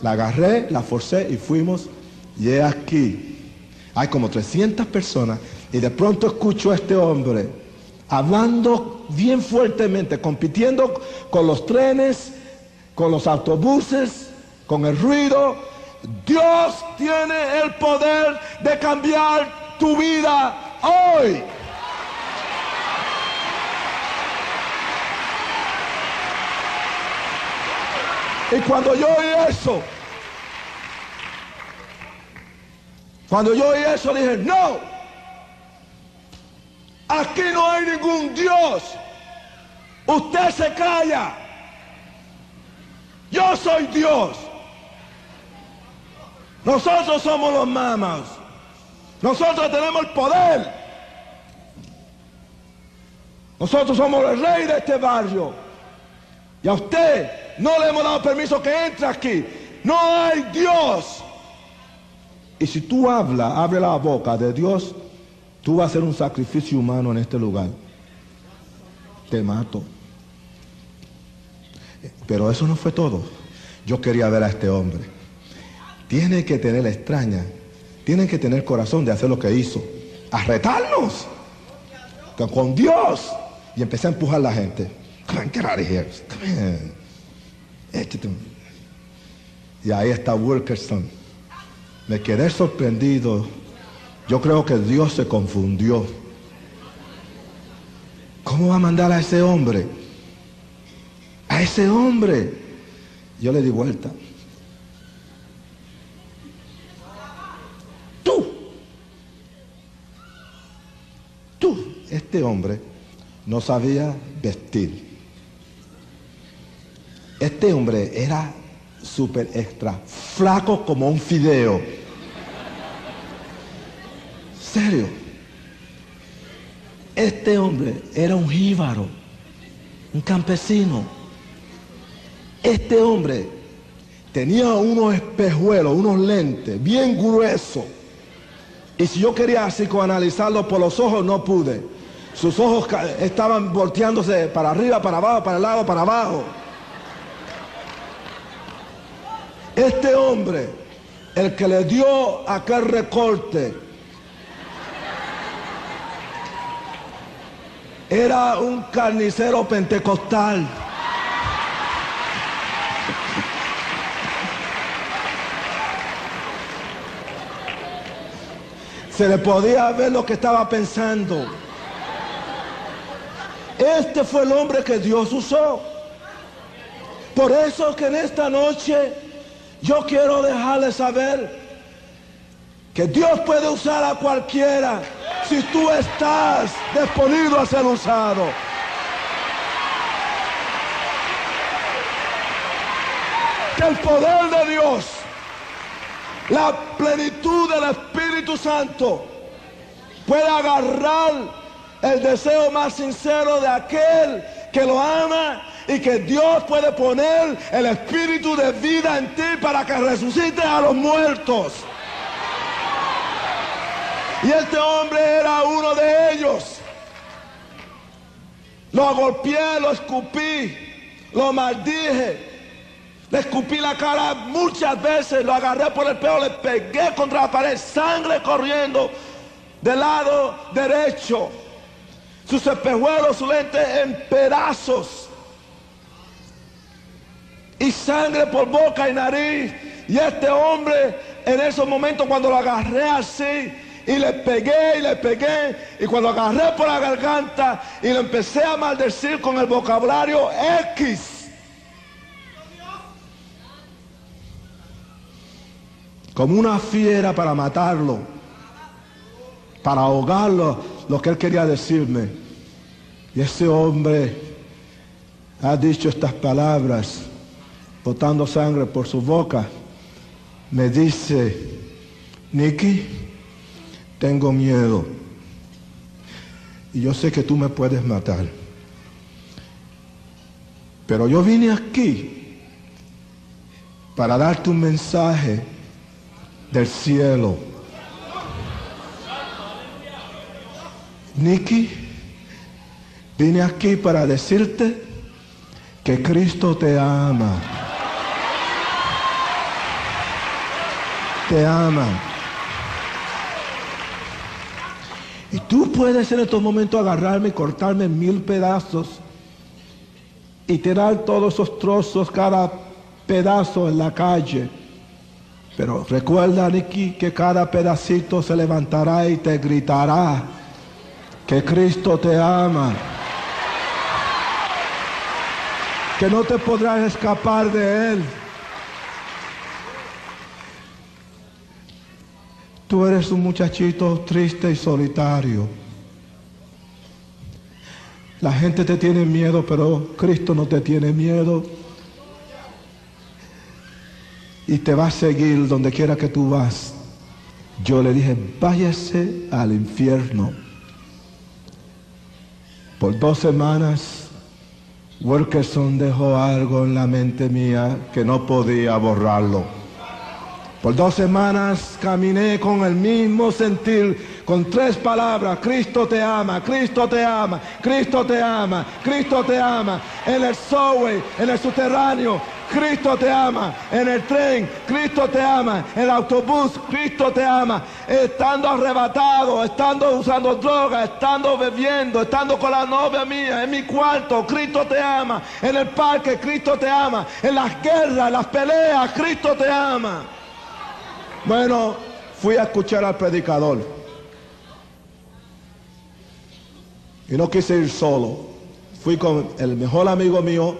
La agarré, la forcé y fuimos. Y he aquí. Hay como 300 personas y de pronto escucho a este hombre hablando bien fuertemente, compitiendo con los trenes, con los autobuses, con el ruido. Dios tiene el poder de cambiar tu vida hoy. Y cuando yo oí eso, cuando yo oí eso dije, no, aquí no hay ningún Dios. Usted se calla. Yo soy Dios. Nosotros somos los mamas. Nosotros tenemos el poder. Nosotros somos el rey de este barrio. Y a usted no le hemos dado permiso que entre aquí. No hay Dios. Y si tú hablas, abre la boca de Dios, tú vas a hacer un sacrificio humano en este lugar. Te mato. Pero eso no fue todo. Yo quería ver a este hombre. Tiene que tener la extraña. Tiene que tener corazón de hacer lo que hizo. A retarnos. Con Dios. Y empecé a empujar a la gente. Come. Y ahí está Wilkerson. Me quedé sorprendido. Yo creo que Dios se confundió. ¿Cómo va a mandar a ese hombre? A ese hombre. Yo le di vuelta. Tú. Tú. Este hombre no sabía vestir. Este hombre era súper extra, flaco como un fideo. Serio. Este hombre era un jíbaro, un campesino. Este hombre tenía unos espejuelos, unos lentes bien gruesos. Y si yo quería psicoanalizarlo por los ojos, no pude. Sus ojos estaban volteándose para arriba, para abajo, para el lado, para abajo. Este hombre, el que le dio aquel recorte, era un carnicero pentecostal. Se le podía ver lo que estaba pensando. Este fue el hombre que Dios usó. Por eso que en esta noche yo quiero dejarles saber que Dios puede usar a cualquiera si tú estás disponible a ser usado. Que el poder de Dios, la plenitud del Espíritu Santo, pueda agarrar el deseo más sincero de aquel que lo ama y que Dios puede poner el espíritu de vida en ti para que resucite a los muertos. Y este hombre era uno de ellos. Lo golpeé, lo escupí, lo maldije. Le escupí la cara muchas veces, lo agarré por el pelo, le pegué contra la pared, sangre corriendo del lado derecho. Sus espejuelos, su lente en pedazos y sangre por boca y nariz. Y este hombre, en esos momentos, cuando lo agarré así, y le pegué y le pegué, y cuando agarré por la garganta y lo empecé a maldecir con el vocabulario X. Como una fiera para matarlo, para ahogarlo, lo que él quería decirme. Y ese hombre ha dicho estas palabras botando sangre por su boca, me dice, Nicky, tengo miedo. y yo sé que tú me puedes matar. Pero yo vine aquí para darte un mensaje del cielo. Nicky, vine aquí para decirte que Cristo te ama. Te ama. Y tú puedes en estos momentos agarrarme y cortarme en mil pedazos y tirar todos esos trozos, cada pedazo en la calle. Pero recuerda, Nicky, que cada pedacito se levantará y te gritará que Cristo te ama. Que no te podrás escapar de Él. Tú eres un muchachito triste y solitario. La gente te tiene miedo, pero Cristo no te tiene miedo. Y te va a seguir donde quiera que tú vas. Yo le dije, váyase al infierno. Por dos semanas, Wilkerson dejó algo en la mente mía que no podía borrarlo. Por dos semanas caminé con el mismo sentir, con tres palabras, Cristo te ama, Cristo te ama, Cristo te ama, Cristo te ama, en el subway, en el subterráneo, Cristo te ama, en el tren, Cristo te ama, en el autobús, Cristo te ama, estando arrebatado, estando usando droga, estando bebiendo, estando con la novia mía, en mi cuarto, Cristo te ama, en el parque, Cristo te ama, en las guerras, las peleas, Cristo te ama. Bueno, fui a escuchar al predicador. Y no quise ir solo. Fui con el mejor amigo mío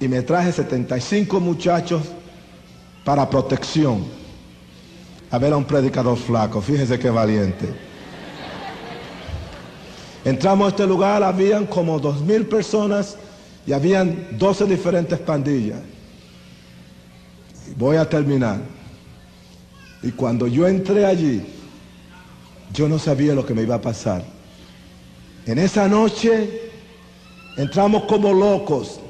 y me traje 75 muchachos para protección. A ver a un predicador flaco, fíjese qué valiente. Entramos a este lugar, habían como dos mil personas y habían 12 diferentes pandillas. Voy a terminar. Y cuando yo entré allí, yo no sabía lo que me iba a pasar. En esa noche entramos como locos.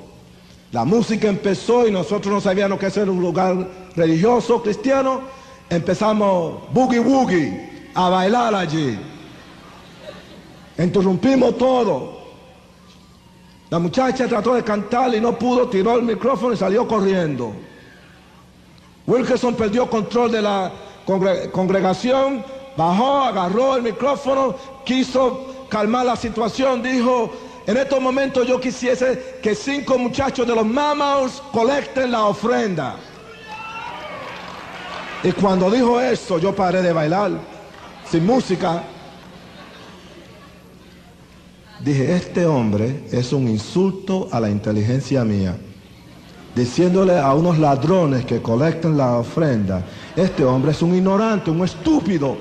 La música empezó y nosotros no sabíamos que era un lugar religioso, cristiano. Empezamos boogie woogie a bailar allí. Interrumpimos todo. La muchacha trató de cantar y no pudo, tiró el micrófono y salió corriendo. Wilkerson perdió control de la congregación, bajó, agarró el micrófono, quiso calmar la situación, dijo, en estos momentos yo quisiese que cinco muchachos de los Mamas colecten la ofrenda. Y cuando dijo eso, yo paré de bailar, sin música. Dije, este hombre es un insulto a la inteligencia mía diciéndole a unos ladrones que colectan la ofrenda, este hombre es un ignorante, un estúpido.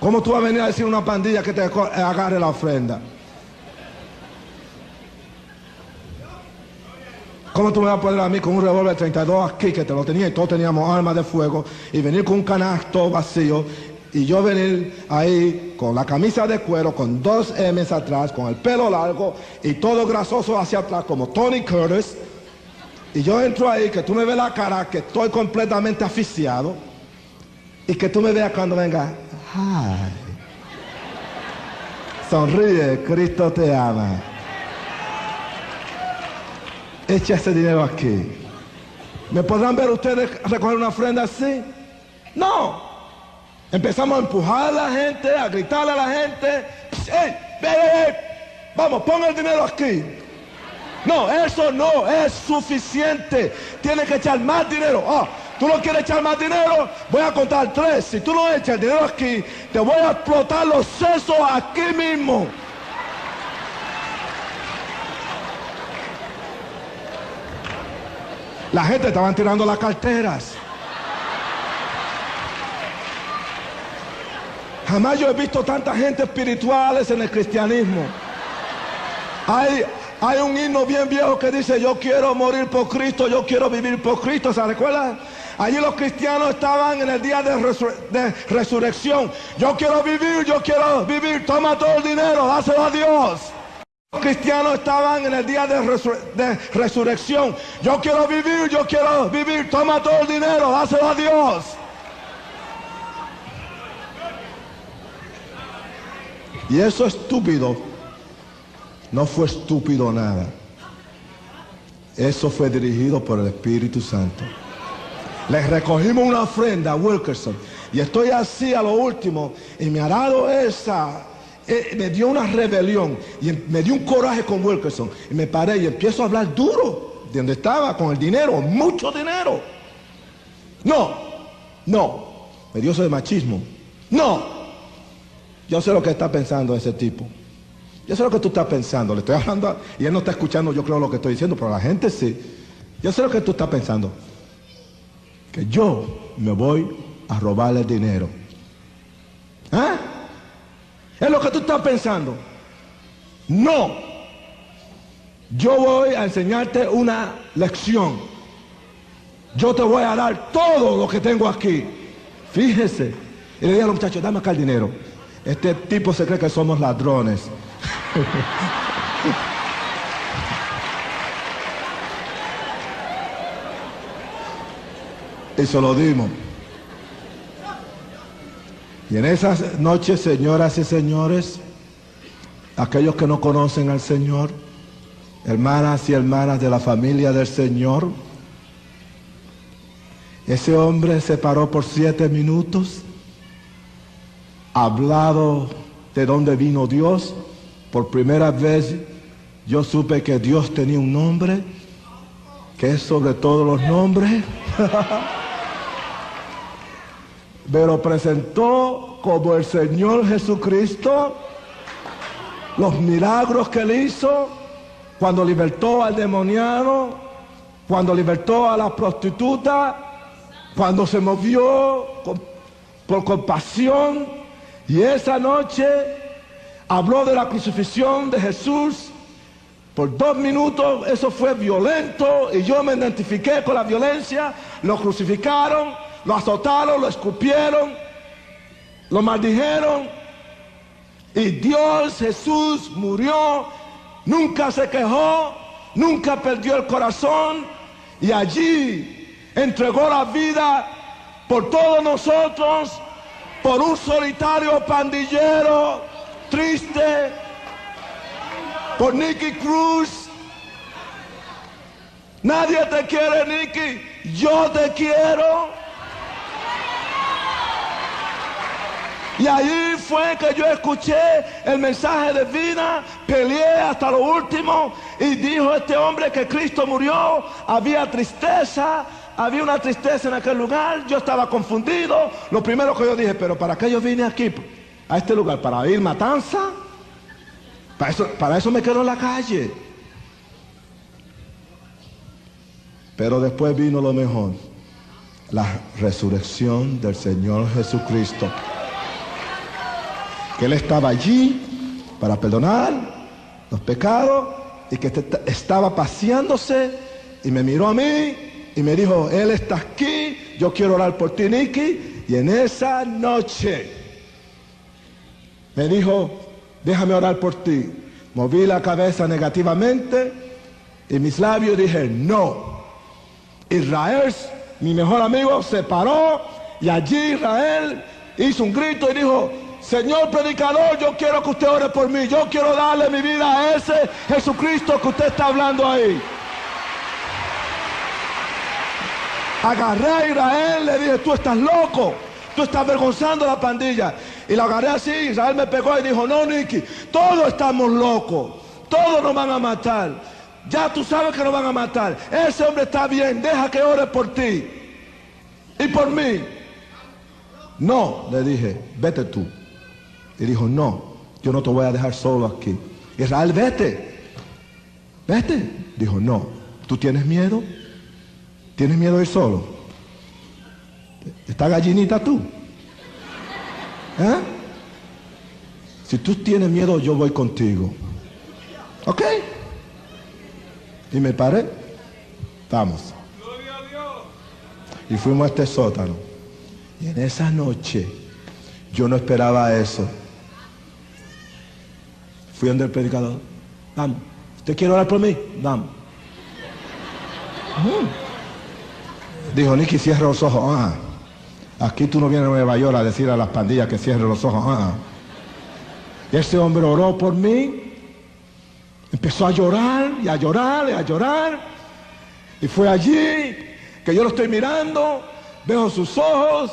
¿Cómo tú vas a venir a decir a una pandilla que te agarre la ofrenda? ¿Cómo tú me vas a poner a mí con un revólver 32 aquí que te lo tenía y todos teníamos armas de fuego y venir con un canasto vacío y yo venir ahí con la camisa de cuero, con dos M's atrás, con el pelo largo y todo grasoso hacia atrás como Tony Curtis? Y yo entro ahí, que tú me ves la cara, que estoy completamente asfixiado. Y que tú me veas cuando venga. Ay. Sonríe, Cristo te ama. Echa ese dinero aquí. ¿Me podrán ver ustedes recoger una ofrenda así? No. Empezamos a empujar a la gente, a gritarle a la gente. ¡Ey! ¡Ey, Vamos, pon el dinero aquí. No, eso no es suficiente. Tienes que echar más dinero. Ah, tú no quieres echar más dinero. Voy a contar tres. Si tú no echas el dinero aquí, te voy a explotar los sesos aquí mismo. La gente estaban tirando las carteras. Jamás yo he visto tanta gente espirituales en el cristianismo. Hay, hay un himno bien viejo que dice, yo quiero morir por Cristo, yo quiero vivir por Cristo. ¿Se recuerda? Allí los cristianos estaban en el día de, resurrección. Yo quiero vivir, yo quiero vivir. Toma todo el dinero, dáselo a Dios. Los cristianos estaban en el día de, de resurrección. Yo quiero vivir, yo quiero vivir. Toma todo el dinero, dáselo a Dios. Y eso estúpido no fue estúpido nada. Eso fue dirigido por el Espíritu Santo. Les recogimos una ofrenda a Wilkerson. Y estoy así a lo último. Y me ha dado esa. Eh, me dio una rebelión. Y me dio un coraje con Wilkerson. Y me paré y empiezo a hablar duro. De donde estaba, con el dinero. Mucho dinero. No. No. Me dio eso de machismo. No. Yo sé lo que está pensando ese tipo. Yo sé lo que tú estás pensando. Le estoy hablando y él no está escuchando, yo creo lo que estoy diciendo, pero la gente sí. Yo sé lo que tú estás pensando. Que yo me voy a robarle dinero. ¿Ah? Es lo que tú estás pensando. No. Yo voy a enseñarte una lección. Yo te voy a dar todo lo que tengo aquí. Fíjese. Y le dije a los muchachos, dame acá el dinero. Este tipo se cree que somos ladrones. [laughs] y se lo dimos. Y en esas noches, señoras y señores, aquellos que no conocen al Señor, hermanas y hermanas de la familia del Señor, ese hombre se paró por siete minutos hablado de dónde vino Dios, por primera vez yo supe que Dios tenía un nombre, que es sobre todos los nombres. [laughs] Pero presentó como el Señor Jesucristo los milagros que él hizo cuando libertó al demoniano, cuando libertó a la prostituta, cuando se movió por compasión y esa noche habló de la crucifixión de Jesús. Por dos minutos eso fue violento y yo me identifiqué con la violencia. Lo crucificaron, lo azotaron, lo escupieron, lo maldijeron. Y Dios Jesús murió, nunca se quejó, nunca perdió el corazón y allí entregó la vida por todos nosotros por un solitario pandillero triste, por Nicky Cruz. Nadie te quiere, Nicky. Yo te quiero. Y ahí fue que yo escuché el mensaje de vida, peleé hasta lo último y dijo este hombre que Cristo murió, había tristeza, había una tristeza en aquel lugar, yo estaba confundido. Lo primero que yo dije, pero ¿para qué yo vine aquí, a este lugar? ¿Para ir matanza? Para eso, para eso me quedo en la calle. Pero después vino lo mejor, la resurrección del Señor Jesucristo. Que Él estaba allí para perdonar los pecados y que estaba paseándose y me miró a mí y me dijo, Él está aquí, yo quiero orar por ti, Nicky. Y en esa noche me dijo, déjame orar por ti. Moví la cabeza negativamente y mis labios dije, no. Israel, mi mejor amigo, se paró y allí Israel hizo un grito y dijo, Señor predicador, yo quiero que usted ore por mí. Yo quiero darle mi vida a ese Jesucristo que usted está hablando ahí. Agarré a Israel, le dije, tú estás loco, tú estás avergonzando a la pandilla. Y la agarré así, Israel me pegó y dijo, no, Nicky, todos estamos locos, todos nos van a matar. Ya tú sabes que nos van a matar. Ese hombre está bien, deja que ore por ti y por mí. No, le dije, vete tú. Y dijo, no, yo no te voy a dejar solo aquí. Israel, vete, vete. Dijo, no, ¿tú tienes miedo? ¿Tienes miedo de ir solo? ¿Está gallinita tú? ¿Eh? Si tú tienes miedo, yo voy contigo. ¿Ok? Y me paré. Vamos. y fuimos a este sótano. Y en esa noche yo no esperaba eso. Fui donde el predicador. Vamos. ¿Usted quiere orar por mí? Vamos. Dijo, Nicky, cierra los ojos. Ah, aquí tú no vienes a Nueva York a decir a las pandillas que cierren los ojos. Ah. Y ese hombre oró por mí. Empezó a llorar y a llorar y a llorar. Y fue allí que yo lo estoy mirando. Veo sus ojos,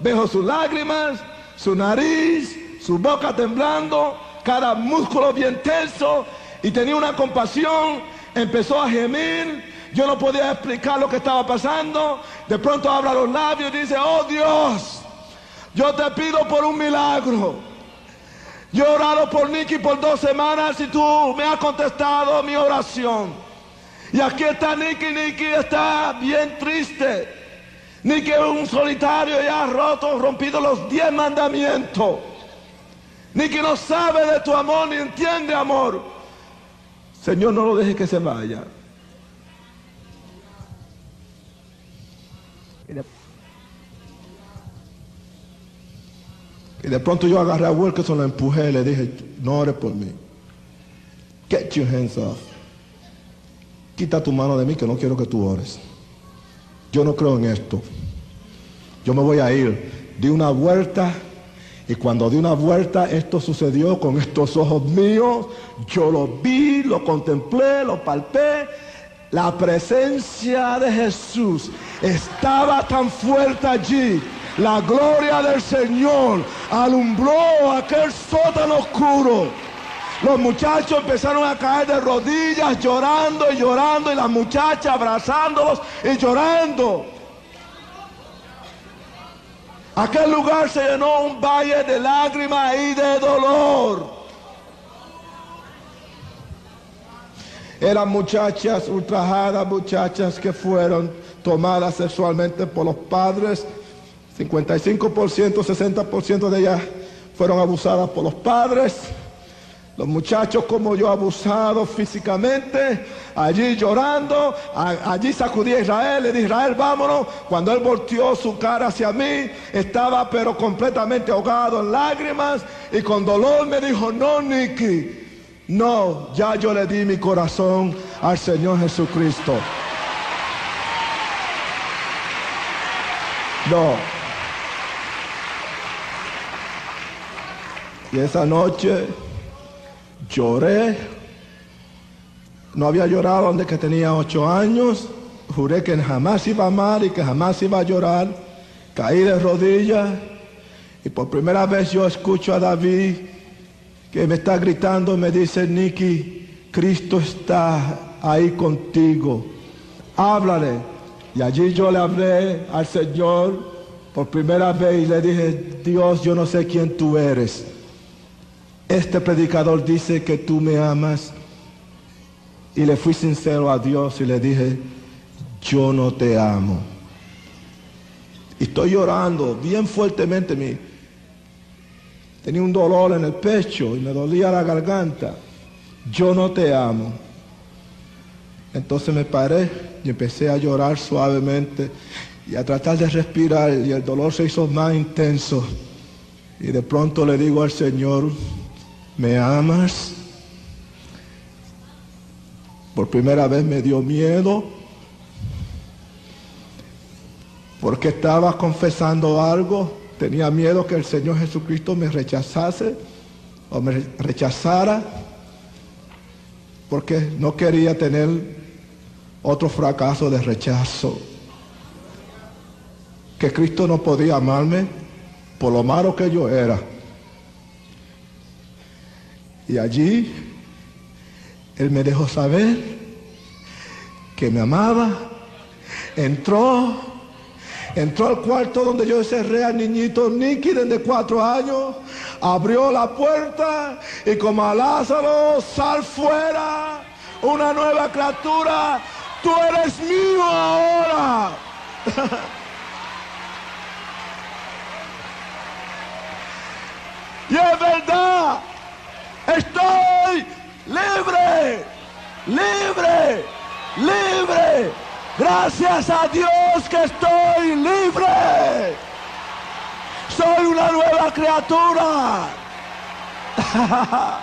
veo sus lágrimas, su nariz, su boca temblando, cada músculo bien tenso. Y tenía una compasión. Empezó a gemir. Yo no podía explicar lo que estaba pasando. De pronto abra los labios y dice, oh Dios, yo te pido por un milagro. Yo he orado por Nicky por dos semanas y tú me has contestado mi oración. Y aquí está Nicky, Nicky está bien triste. Nicky es un solitario y ha roto, rompido los diez mandamientos. Nicky no sabe de tu amor ni entiende amor. Señor, no lo deje que se vaya. Y de pronto yo agarré a Wilkerson, lo empujé y le dije, no ores por mí. Get your hands off. Quita tu mano de mí que no quiero que tú ores. Yo no creo en esto. Yo me voy a ir. Di una vuelta y cuando di una vuelta esto sucedió con estos ojos míos. Yo lo vi, lo contemplé, lo palpé. La presencia de Jesús estaba tan fuerte allí la gloria del Señor alumbró aquel sótano oscuro. Los muchachos empezaron a caer de rodillas llorando y llorando y las muchachas abrazándolos y llorando. Aquel lugar se llenó un valle de lágrimas y de dolor. Eran muchachas ultrajadas, muchachas que fueron tomadas sexualmente por los padres 55%, 60% de ellas fueron abusadas por los padres. Los muchachos como yo abusados físicamente, allí llorando, allí sacudí a Israel, le dije, Israel, vámonos. Cuando él volteó su cara hacia mí, estaba pero completamente ahogado en lágrimas y con dolor me dijo, no, Nicky, no, ya yo le di mi corazón al Señor Jesucristo. No. Y esa noche lloré. No había llorado desde que tenía ocho años. Juré que jamás iba a amar y que jamás iba a llorar. Caí de rodillas. Y por primera vez yo escucho a David que me está gritando, me dice, Nicky, Cristo está ahí contigo. Háblale. Y allí yo le hablé al Señor por primera vez y le dije, Dios, yo no sé quién tú eres este predicador dice que tú me amas. Y le fui sincero a Dios y le dije, yo no te amo. Y estoy llorando bien fuertemente. Mi, tenía un dolor en el pecho y me dolía la garganta. Yo no te amo. Entonces me paré y empecé a llorar suavemente y a tratar de respirar y el dolor se hizo más intenso. Y de pronto le digo al Señor, ¿Me amas? Por primera vez me dio miedo porque estaba confesando algo. Tenía miedo que el Señor Jesucristo me rechazase o me rechazara porque no quería tener otro fracaso de rechazo. Que Cristo no podía amarme por lo malo que yo era. Y allí Él me dejó saber que me amaba. Entró, entró al cuarto donde yo cerré al niñito Nicky de cuatro años. Abrió la puerta y como a Lázaro, sal fuera, una nueva criatura. Tú eres mío ahora. [laughs] y es verdad. Estoy libre, libre, libre, Gracias a Dios que estoy libre. Soy una nueva criatura. [laughs]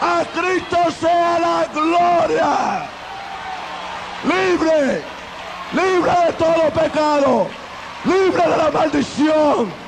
A Cristo sea la gloria. Libre, libre de todo pecado, libre de la maldición